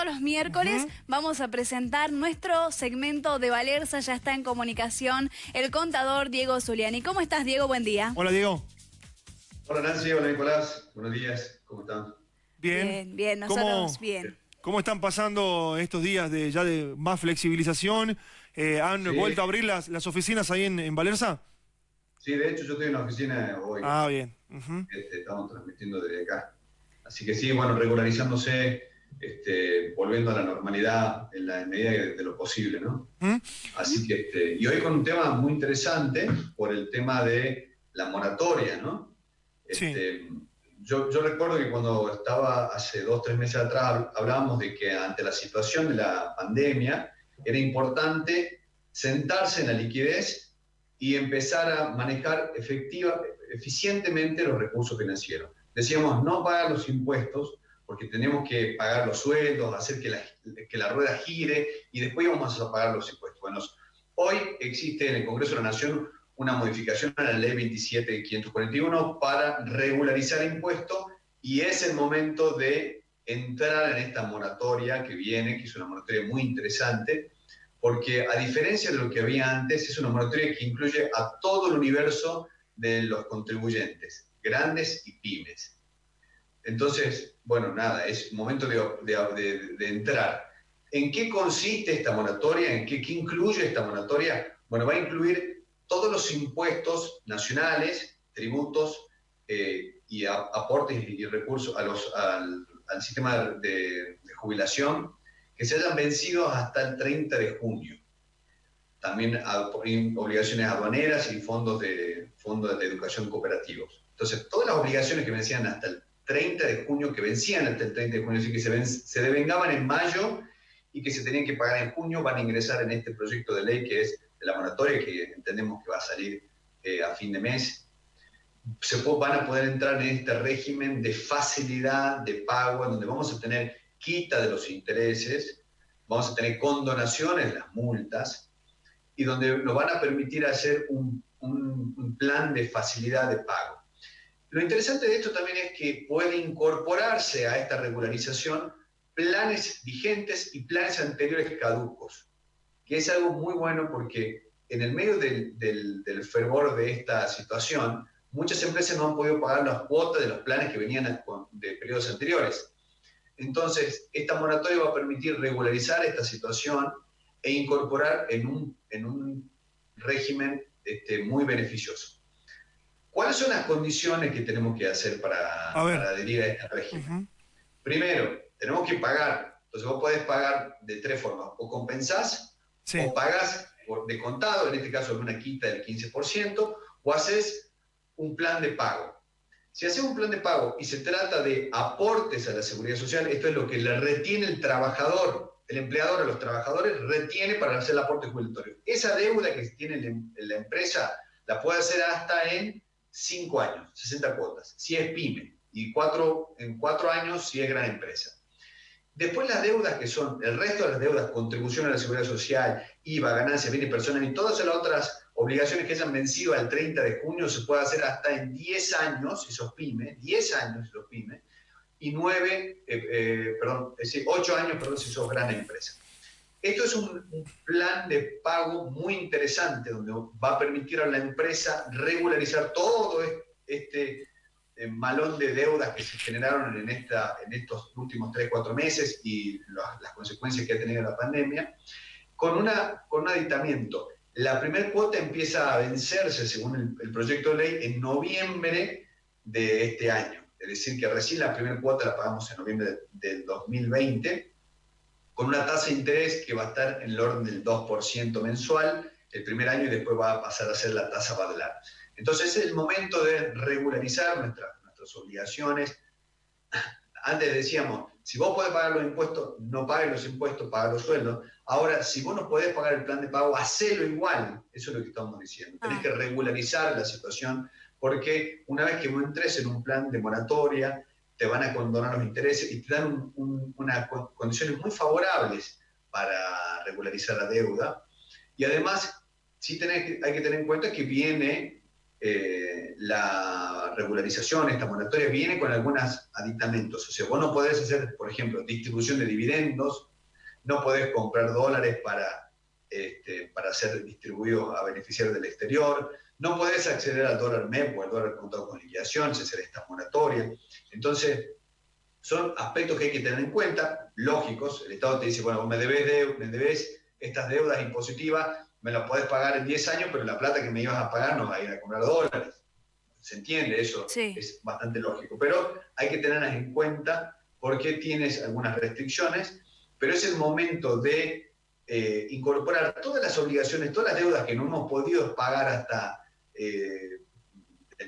todos los miércoles vamos a presentar nuestro segmento de Valerza. Ya está en comunicación el contador Diego Zuliani. ¿Cómo estás, Diego? Buen día. Hola, Diego. Hola, Nancy. Hola, Nicolás. Buenos días. ¿Cómo están? Bien. Bien, bien. Nosotros bien. ¿Cómo están pasando estos días de ya de más flexibilización? Eh, ¿Han vuelto a abrir las, las oficinas ahí en, en, Valerza? Sí, de hecho yo estoy en la oficina hoy. Ah, bien. Este, estamos transmitiendo desde acá. Así que sí, bueno, regularizándose, este, volviendo a la normalidad en la medida de, lo posible, ¿no? ¿Mm? Así que, este, y hoy con un tema muy interesante por el tema de la moratoria, ¿no? Este, yo, yo, recuerdo que cuando estaba hace dos, tres meses atrás, hablábamos de que ante la situación de la pandemia era importante sentarse en la liquidez y empezar a manejar efectiva, eficientemente los recursos financieros decíamos no pagar los impuestos porque tenemos que pagar los sueldos, hacer que la, que la rueda gire y después vamos a pagar los impuestos. Bueno, hoy existe en el Congreso de la Nación una modificación a la ley 27541 para regularizar impuestos y es el momento de entrar en esta moratoria que viene, que es una moratoria muy interesante, porque a diferencia de lo que había antes, es una moratoria que incluye a todo el universo de los contribuyentes grandes y pymes. Entonces, bueno, nada, es momento de, entrar. ¿En qué consiste esta moratoria? ¿En qué, incluye esta moratoria? Bueno, va a incluir todos los impuestos nacionales, tributos eh, y aportes y recursos a al, sistema de, jubilación que se hayan vencido hasta el 30 de junio. También obligaciones aduaneras y fondos de, fondos de educación cooperativos. Entonces, todas las obligaciones que vencían hasta el 30 de junio, que vencían hasta el 30 de junio, es que se, se devengaban en mayo y que se tenían que pagar en junio, van a ingresar en este proyecto de ley que es de la moratoria, que entendemos que va a salir eh, a fin de mes. Se van a poder entrar en este régimen de facilidad de pago, donde vamos a tener quita de los intereses, vamos a tener condonaciones las multas, y donde nos van a permitir hacer un plan de facilidad de pago. Lo interesante de esto también es que puede incorporarse a esta regularización planes vigentes y planes anteriores caducos, que es algo muy bueno porque en el medio del, fervor de esta situación, muchas empresas no han podido pagar las cuotas de los planes que venían de periodos anteriores. Entonces, esta moratoria va a permitir regularizar esta situación e incorporar en un, en un régimen este, muy beneficioso. ¿Cuáles son las condiciones que tenemos que hacer para, adherir a este régimen? Primero, tenemos que pagar. Entonces vos podés pagar de tres formas. O compensás, o pagás de contado, en este caso una quita del 15%, o haces un plan de pago. Si haces un plan de pago y se trata de aportes a la seguridad social, esto es lo que le retiene el trabajador, el empleador a los trabajadores retiene para hacer el aporte jubilatorio. Esa deuda que tiene la empresa la puede hacer hasta en 5 años, 60 cuotas, si es pyme, y cuatro, en 4 años si es gran empresa. Después las deudas que son, el resto de las deudas, contribución a la seguridad social, IVA, ganancias, bienes personales y todas las otras obligaciones que hayan vencido al 30 de junio se puede hacer hasta en 10 años si sos pyme, 10 años si sos pyme, y 9, eh, eh, perdón, es decir, 8 años perdón, si sos gran empresa. Esto es un, plan de pago muy interesante, donde va a permitir a la empresa regularizar todo este eh, malón de deudas que se generaron en, estos últimos 3, 4 meses y las consecuencias que ha tenido la pandemia, con, una, con un aditamiento. La primera cuota empieza a vencerse, según el proyecto de ley, en noviembre de este año. Es decir, que recién la primera cuota la pagamos en noviembre del 2020 con una tasa de interés que va a estar en el orden del 2% mensual el primer año y después va a pasar a ser la tasa Badlar. Entonces es el momento de regularizar nuestras, nuestras obligaciones. Antes decíamos, si vos podés pagar los impuestos, no pagues los impuestos, paga los sueldos. Ahora, si vos no podés pagar el plan de pago, hacelo igual. Eso es lo que estamos diciendo. Tenés ah. que regularizar la situación porque una vez que vos entres en un plan de moratoria, te van a condonar los intereses y te dan unas condiciones muy favorables para regularizar la deuda. Y además, sí tenés, hay que tener en cuenta que viene eh, la regularización, esta moratoria, viene con algunos aditamentos. O sea, vos no podés hacer, por ejemplo, distribución de dividendos, no podés comprar dólares para, este, para ser distribuidos a beneficiarios del exterior, no podés acceder al dólar MEP o al dólar contado con liquidación, si hacer esta moratoria. Entonces, son aspectos que hay que tener en cuenta, lógicos. El Estado te dice, bueno, vos me debes, me debes estas deudas impositivas, me las podés pagar en 10 años, pero la plata que me ibas a pagar no va a ir a comprar dólares. ¿Se entiende? Eso es bastante lógico. Pero hay que tenerlas en cuenta porque tienes algunas restricciones, pero es el momento de eh, incorporar todas las obligaciones, todas las deudas que no hemos podido pagar hasta, eh,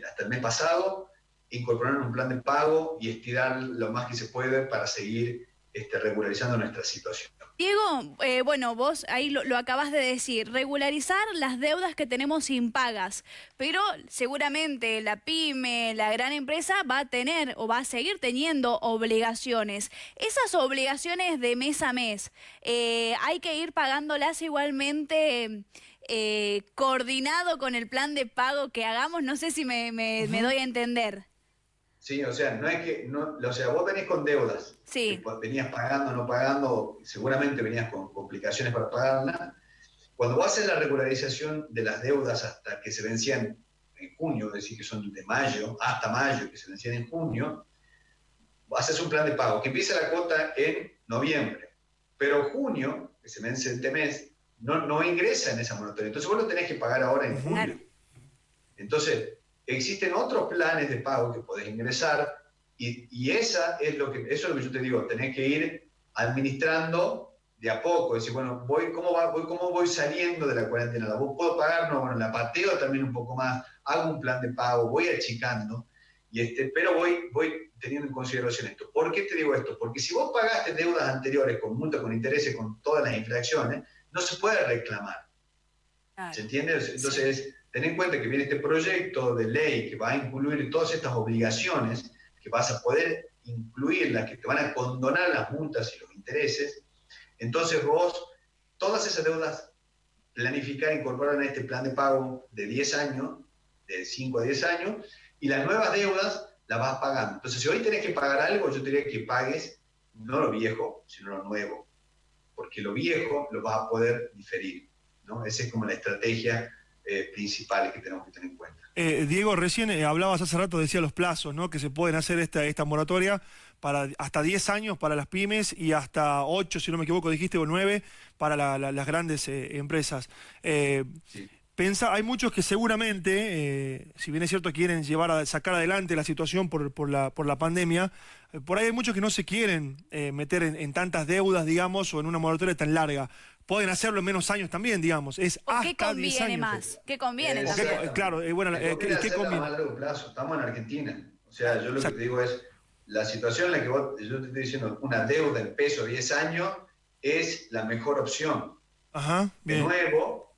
hasta el mes pasado, incorporar un plan de pago y estirar lo más que se puede para seguir este, regularizando nuestra situación. Diego, eh, bueno, vos ahí lo, acabas de decir, regularizar las deudas que tenemos impagas, pero seguramente la pyme, la gran empresa va a tener o va a seguir teniendo obligaciones. Esas obligaciones de mes a mes, eh, hay que ir pagándolas igualmente eh, coordinado con el plan de pago que hagamos, no sé si me, doy a entender. Sí, o sea, no es que, no, o sea, vos venís con deudas. Sí. venías pagando, no pagando, seguramente venías con complicaciones para pagarla. Cuando vos haces la regularización de las deudas hasta que se vencían en junio, es decir, que son de mayo, hasta mayo, que se vencían en junio, haces un plan de pago que empieza la cuota en noviembre. Pero junio, que se vence este mes, no, no ingresa en esa moratoria. Entonces vos lo tenés que pagar ahora en julio. Entonces, Existen otros planes de pago que podés ingresar y, esa es lo que, eso es lo que yo te digo, tenés que ir administrando de a poco, decir, bueno, voy, ¿cómo, va, voy, ¿cómo voy saliendo de la cuarentena? ¿La puedo pagar? No, bueno, la pateo también un poco más, hago un plan de pago, voy achicando, y este, pero voy, voy teniendo en consideración esto. ¿Por qué te digo esto? Porque si vos pagaste deudas anteriores con multa, con intereses, con todas las infracciones, no se puede reclamar. ¿Se entiende? Entonces, ten en cuenta que viene este proyecto de ley que va a incluir todas estas obligaciones, que vas a poder incluirlas, que te van a condonar las multas y los intereses. Entonces vos, todas esas deudas, planificar, incorporar en este plan de pago de 10 años, de 5 a 10 años, y las nuevas deudas las vas pagando. Entonces, si hoy tenés que pagar algo, yo te diría que pagues no lo viejo, sino lo nuevo, porque lo viejo lo vas a poder diferir. ¿no? Esa es como la estrategia eh, principales que tenemos que tener en cuenta. Eh, Diego, recién eh, hablabas hace rato, decía los plazos, ¿no? Que se pueden hacer esta, esta moratoria para hasta 10 años para las pymes y hasta 8, si no me equivoco, dijiste, o 9 para las grandes empresas. Pensa, hay muchos que seguramente, si bien es cierto quieren llevar a sacar adelante la situación por, por, la, por la pandemia, por ahí hay muchos que no se quieren meter en, en, tantas deudas, digamos, o en una moratoria tan larga pueden hacerlo en menos años también, digamos. Es hasta 10 años. más? ¿Qué conviene claro, eh, bueno, eh, ¿qué, conviene? A largo plazo. Estamos en Argentina. O sea, yo lo que te digo es, la situación en la que vos, yo te estoy diciendo, una deuda en peso 10 años es la mejor opción. Ajá, De nuevo,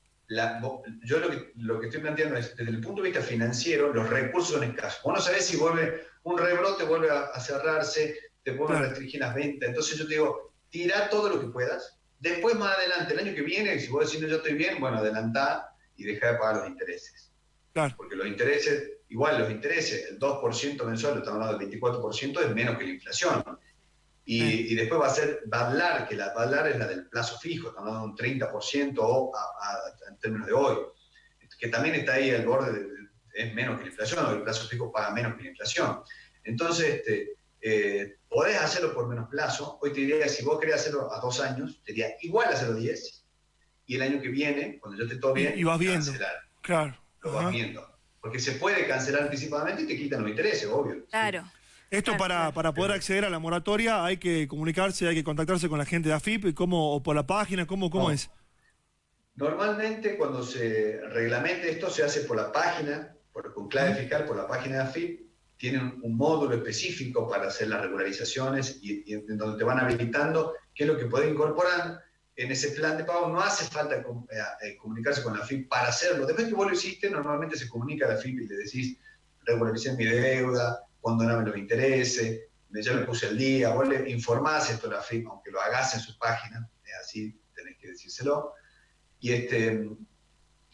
yo lo que, lo que estoy planteando es, desde el punto de vista financiero, los recursos son escasos. Vos no sabés si vuelve un rebrote, vuelve a, cerrarse, te vuelve a restringir las ventas. Entonces yo te digo, tira todo lo que puedas, Después, más adelante, el año que viene, si vos decís, no, yo estoy bien, bueno, adelantá y deja de pagar los intereses. Claro. Porque los intereses, igual los intereses, el 2% mensual, estamos hablando del 24%, es menos que la inflación. Y, después va a ser, a hablar, que la a hablar es la del plazo fijo, estamos hablando de un 30% o en términos de hoy, que también está ahí al borde, es menos que la inflación, o el plazo fijo paga menos que la inflación. Entonces, este, eh, podés hacerlo por menos plazo. Hoy te diría que si vos querés hacerlo a dos años, te diría igual hacerlo 10. Y el año que viene, cuando yo te todo bien, y, vas viendo. Cancelar. Claro. Lo vas viendo. Porque se puede cancelar anticipadamente y te quitan los intereses, obvio. Claro. Esto para, para poder acceder a la moratoria hay que comunicarse, hay que contactarse con la gente de AFIP, ¿cómo, o por la página, ¿cómo, cómo es? Normalmente cuando se reglamente esto se hace por la página, por, con clave fiscal, por la página de AFIP, tienen un módulo específico para hacer las regularizaciones y, en donde te van habilitando qué es lo que puede incorporar en ese plan de pago. No hace falta eh, eh, comunicarse con la FIP para hacerlo. Después que vos lo hiciste, normalmente se comunica a la FIP y le decís, regularicé mi deuda, condoname los intereses, ya me puse el día, vos le informás esto a la FIP, aunque lo hagas en su página, así tenés que decírselo. Y, este,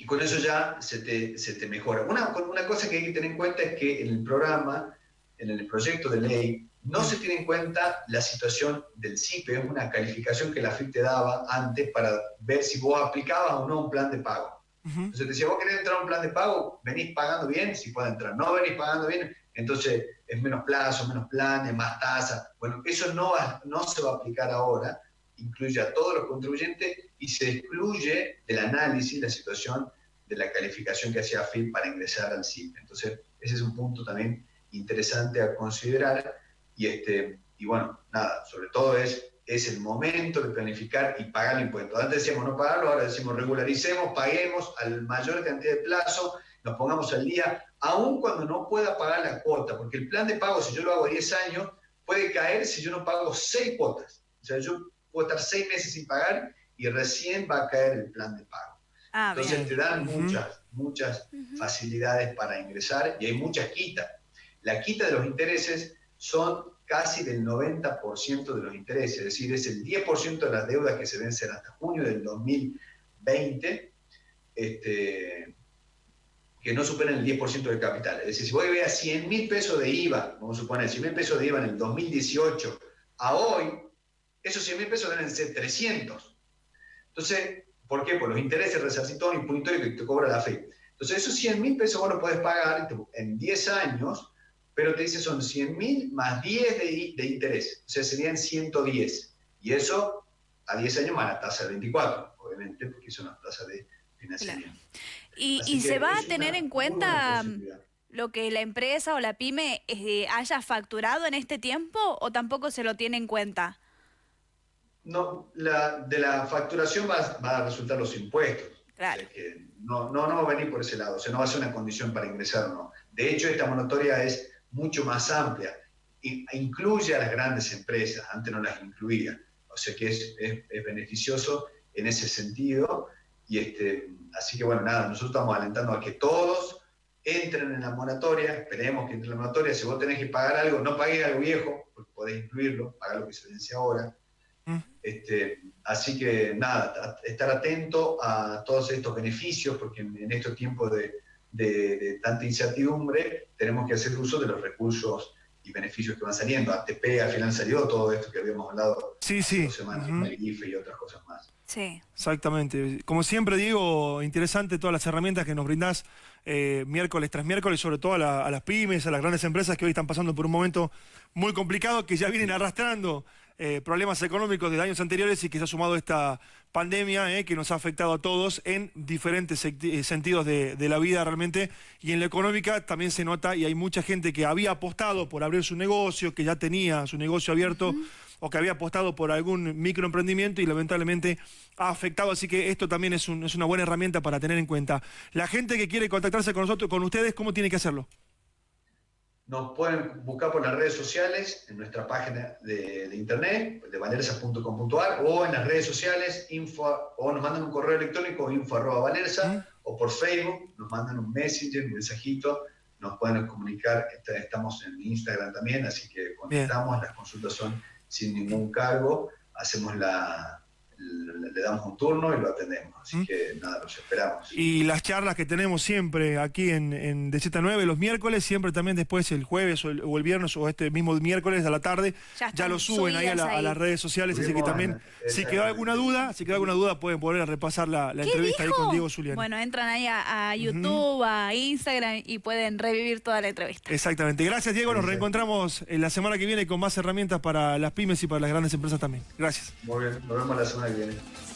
y con eso ya se te, se te mejora. Una, una cosa que hay que tener en cuenta es que en el programa, en el proyecto de ley, no se tiene en cuenta la situación del CIPE, es una calificación que la FIP te daba antes para ver si vos aplicabas o no un plan de pago. Entonces te decía, vos querés entrar a un plan de pago, venís pagando bien, si puede entrar. No venís pagando bien, entonces es menos plazo, menos planes, más tasa. Bueno, eso no, no se va a aplicar ahora, incluye a todos los contribuyentes y se excluye del análisis la situación de la calificación que hacía FIP para ingresar al CIPE. Entonces, ese es un punto también interesante a considerar y, este, y bueno, nada, sobre todo es, es el momento de planificar y pagar el impuesto. Antes decíamos no pagarlo, ahora decimos regularicemos, paguemos al mayor cantidad de plazo, nos pongamos al día, aun cuando no pueda pagar la cuota, porque el plan de pago, si yo lo hago 10 años, puede caer si yo no pago 6 cuotas. O sea, yo puedo estar 6 meses sin pagar y recién va a caer el plan de pago. Ah, Entonces te dan muchas, muchas facilidades para ingresar y hay muchas quitas. La quita de los intereses son casi del 90% de los intereses, es decir, es el 10% de las deudas que se vencen hasta junio del 2020, este, que no superan el 10% del capital. Es decir, si voy a ver 100 mil pesos de IVA, vamos a suponer 100 mil pesos de IVA en el 2018 a hoy, esos 100 mil pesos deben ser 300. Entonces, ¿por qué? Por los intereses resarcitorios y que te cobra la fe. Entonces, esos 100 mil pesos vos los podés pagar en 10 años pero te dice son 100 mil más 10 de, de, interés, o sea, serían 110. Y eso a 10 años más la tasa de 24, obviamente, porque es una tasa de financiamiento. Y, y se va a tener en cuenta lo que la empresa o la pyme eh, haya facturado en este tiempo o tampoco se lo tiene en cuenta? No, la, de la facturación va, va a resultar los impuestos. Claro. que no, no, no va a venir por ese lado, o sea, no va a ser una condición para ingresar o no. De hecho, esta monitoria es mucho más amplia. E incluye a las grandes empresas, antes no las incluía. O sea que es, es, beneficioso en ese sentido. Y este, así que bueno, nada, nosotros estamos alentando a que todos entren en la moratoria, esperemos que entren en la moratoria. Si vos tenés que pagar algo, no pagues algo viejo, porque podés incluirlo, pagar lo que se vence ahora. Este, así que nada, estar atento a todos estos beneficios, porque en estos tiempos de, de, tanta incertidumbre, tenemos que hacer uso de los recursos y beneficios que van saliendo. ATP al final salió todo esto que habíamos hablado sí, sí. dos semanas, uh y otras cosas más. Sí. Exactamente. Como siempre digo, interesante todas las herramientas que nos brindás eh, miércoles tras miércoles, sobre todo a, las pymes, a las grandes empresas que hoy están pasando por un momento muy complicado, que ya vienen arrastrando eh, problemas económicos de años anteriores y que se ha sumado esta pandemia eh, que nos ha afectado a todos en diferentes sentidos de, la vida realmente y en la económica también se nota y hay mucha gente que había apostado por abrir su negocio, que ya tenía su negocio abierto o que había apostado por algún microemprendimiento y lamentablemente ha afectado, así que esto también es, es una buena herramienta para tener en cuenta. La gente que quiere contactarse con nosotros, con ustedes, ¿cómo tiene que hacerlo? Nos pueden buscar por las redes sociales, en nuestra página de, internet, de valersa.com.ar, o en las redes sociales, info, o nos mandan un correo electrónico, info arroba o por Facebook, nos mandan un messenger, un mensajito, nos pueden comunicar, estamos en Instagram también, así que contestamos, las consultas son sin ningún cargo, hacemos la, le damos un turno y lo atendemos. Así ¿Mm? que nada, los esperamos. Y las charlas que tenemos siempre aquí en, en DZ9 los miércoles, siempre también después el jueves o el, viernes o este mismo miércoles a la tarde, ya, lo suben ahí a, las redes sociales. así que también, si quedó alguna duda, si quedó alguna duda, pueden volver a repasar la, entrevista ahí con Diego Zuliani. Bueno, entran ahí a, YouTube, a Instagram y pueden revivir toda la entrevista. Exactamente. Gracias, Diego. Nos reencontramos en la semana que viene con más herramientas para las pymes y para las grandes empresas también. Gracias. Muy bien, nos vemos la semana que viene.